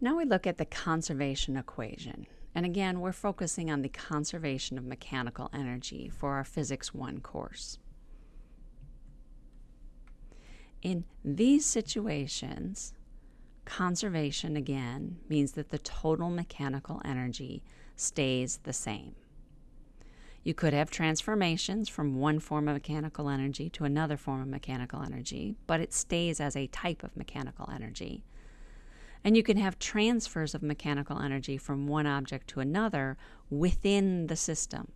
Now we look at the conservation equation. And again, we're focusing on the conservation of mechanical energy for our Physics 1 course. In these situations, conservation again means that the total mechanical energy stays the same. You could have transformations from one form of mechanical energy to another form of mechanical energy, but it stays as a type of mechanical energy. And you can have transfers of mechanical energy from one object to another within the system.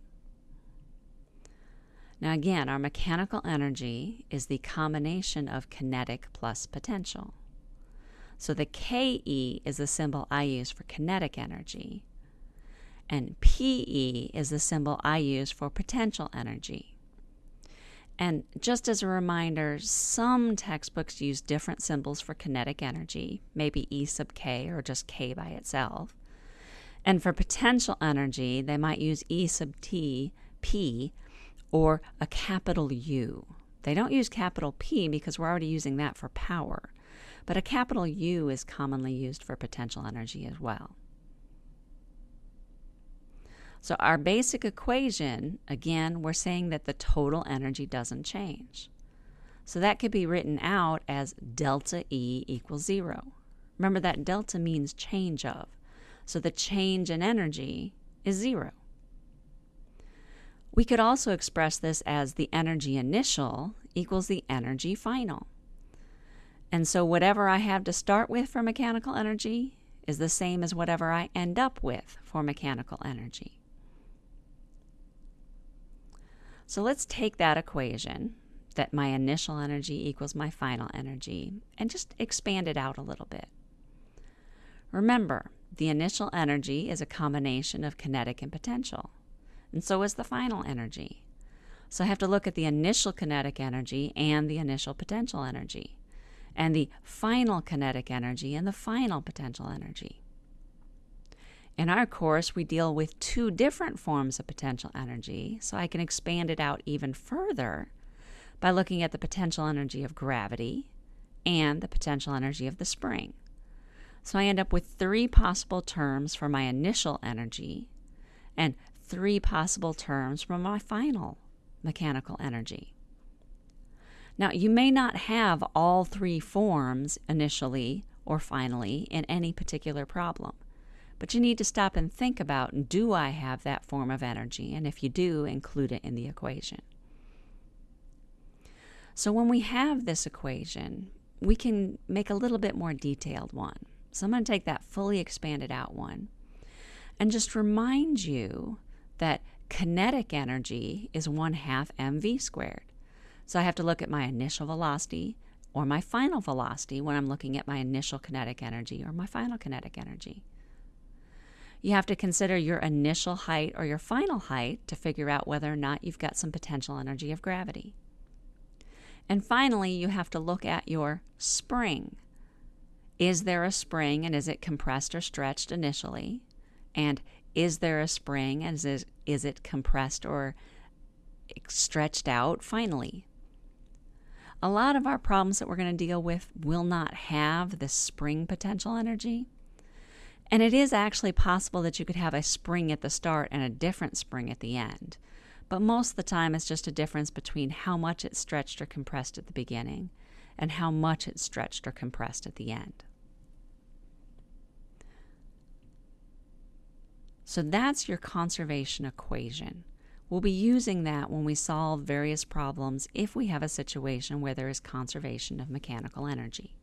Now, again, our mechanical energy is the combination of kinetic plus potential. So the KE is the symbol I use for kinetic energy, and PE is the symbol I use for potential energy. And just as a reminder, some textbooks use different symbols for kinetic energy, maybe E sub k or just k by itself. And for potential energy, they might use E sub t, p, or a capital U. They don't use capital P because we're already using that for power, but a capital U is commonly used for potential energy as well. So our basic equation, again, we're saying that the total energy doesn't change. So that could be written out as delta E equals zero. Remember that delta means change of. So the change in energy is zero. We could also express this as the energy initial equals the energy final. And so whatever I have to start with for mechanical energy is the same as whatever I end up with for mechanical energy. So let's take that equation that my initial energy equals my final energy and just expand it out a little bit. Remember, the initial energy is a combination of kinetic and potential, and so is the final energy. So I have to look at the initial kinetic energy and the initial potential energy, and the final kinetic energy and the final potential energy. In our course, we deal with two different forms of potential energy, so I can expand it out even further by looking at the potential energy of gravity and the potential energy of the spring. So I end up with three possible terms for my initial energy and three possible terms for my final mechanical energy. Now, you may not have all three forms initially or finally in any particular problem. But you need to stop and think about do I have that form of energy? And if you do, include it in the equation. So when we have this equation, we can make a little bit more detailed one. So I'm going to take that fully expanded out one and just remind you that kinetic energy is 1 half mv squared. So I have to look at my initial velocity or my final velocity when I'm looking at my initial kinetic energy or my final kinetic energy. You have to consider your initial height or your final height to figure out whether or not you've got some potential energy of gravity. And finally, you have to look at your spring. Is there a spring and is it compressed or stretched initially? And is there a spring and is, is it compressed or stretched out finally? A lot of our problems that we're going to deal with will not have the spring potential energy. And it is actually possible that you could have a spring at the start and a different spring at the end. But most of the time, it's just a difference between how much it's stretched or compressed at the beginning and how much it's stretched or compressed at the end. So that's your conservation equation. We'll be using that when we solve various problems if we have a situation where there is conservation of mechanical energy.